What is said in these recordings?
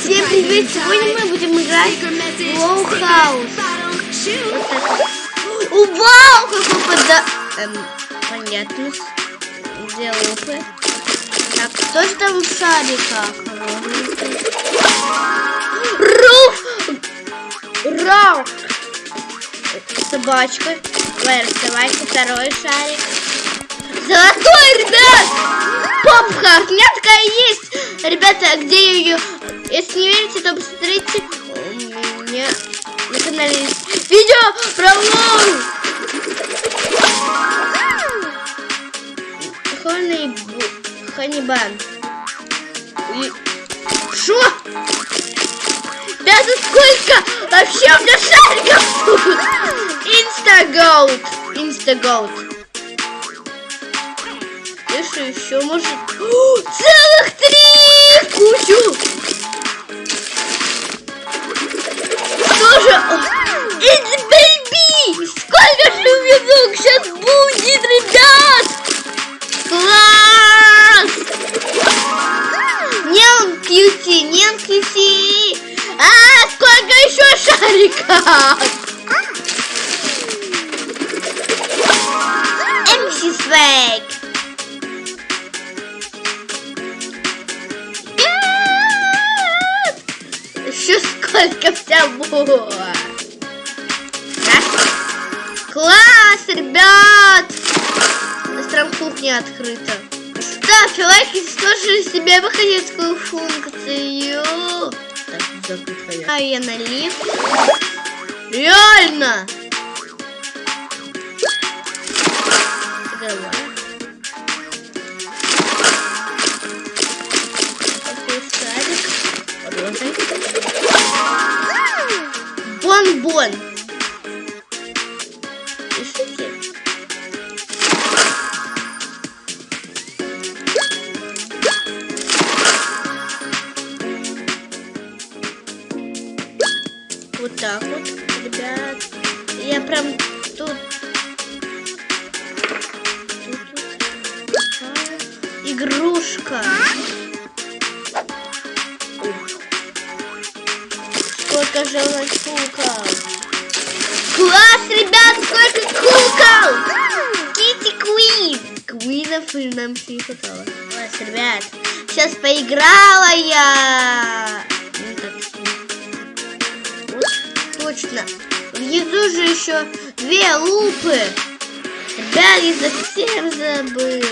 Всем привет! Сегодня мы будем играть в Лоу Хаус. Вот Вау! Какой пода... Эм, понятно. Где лупы? Так, что же там в шариках? Руф! Раук! Собачка. Давай, давайте второй шарик. Золотой, ребят! Попка! У меня такая есть! Ребята, где ее? Если не верите, то посмотрите. У меня на канале есть видео про LOL. Honey... Honey Bun. И... Шо? За сколько? Вообще у меня шариков тут! Instagold! Instagold. Что еще может? О, целых три! Кучу! Что же? It's baby! Сколько же минут сейчас будет, ребят? Класс! Ням кьюти, ням кьюти! А, сколько еще шариков? MC Еще сколько всего! Класс, ребят! У нас прям открыта. Ставьте лайк, если тоже себе выходецкую функцию. Так, а я налив. Реально! Давай. Бон-бон. Пишите. Вот так вот, ребят. Я прям тут... тут, тут. А, игрушка. Нас кукол? Класс, ребят, сколько кукол! Кити Куин. Куинов нам не хватало. Класс, ребят. Сейчас поиграла я. Ну, точно. Внизу же еще две лупы. Ребят, я совсем забыла.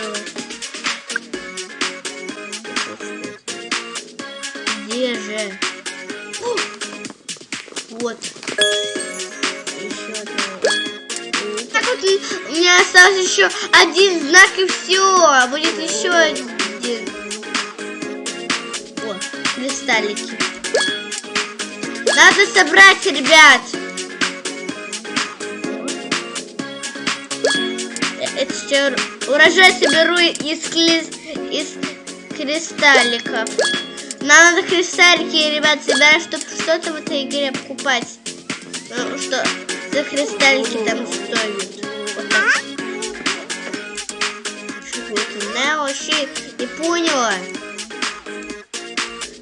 Вот. Так вот у меня остался еще один знак и все. Будет еще один. О, кристаллики. Надо собрать, ребят. Это все урожай соберу из, из кристалликов. Нам надо кристаллики, ребят, собирать, чтобы что-то в этой игре покупать. Ну, что за кристаллики там стоят. Вот так. Что это? Да, вообще не поняла.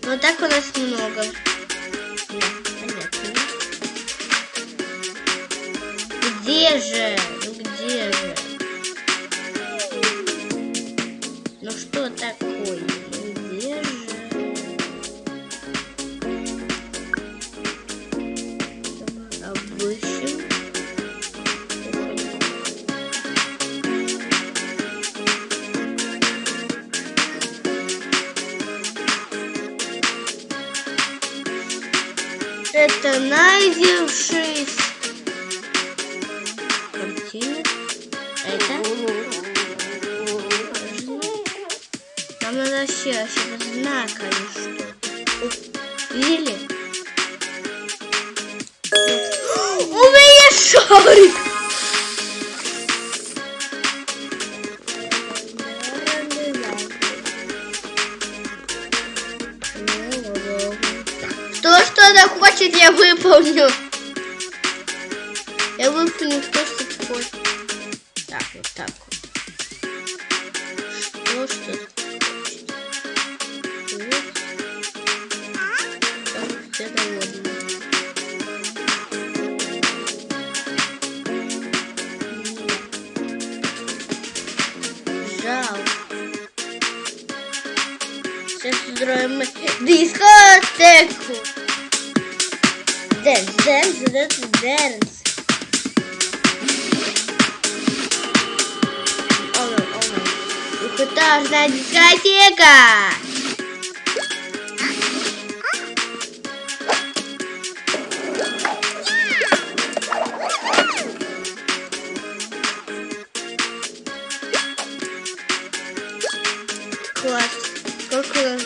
Но так у нас много. Да, понятно. Где же? Ну где же? Это найдевшись. Картина. Это? Нам надо вообще, вообще знак или что. Видели? У меня шарик! я выполню. Я выполню то, что такое. Так, вот так вот. Что, что? Сейчас устроим дискотеку мы дискотеку. Dance, dance, dance, dance. Оно, оно. Двухэтажная дискотека. Класс. Какой класс.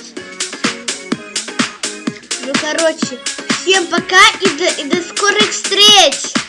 Ну, короче, всем пока и до, и до скорых встреч!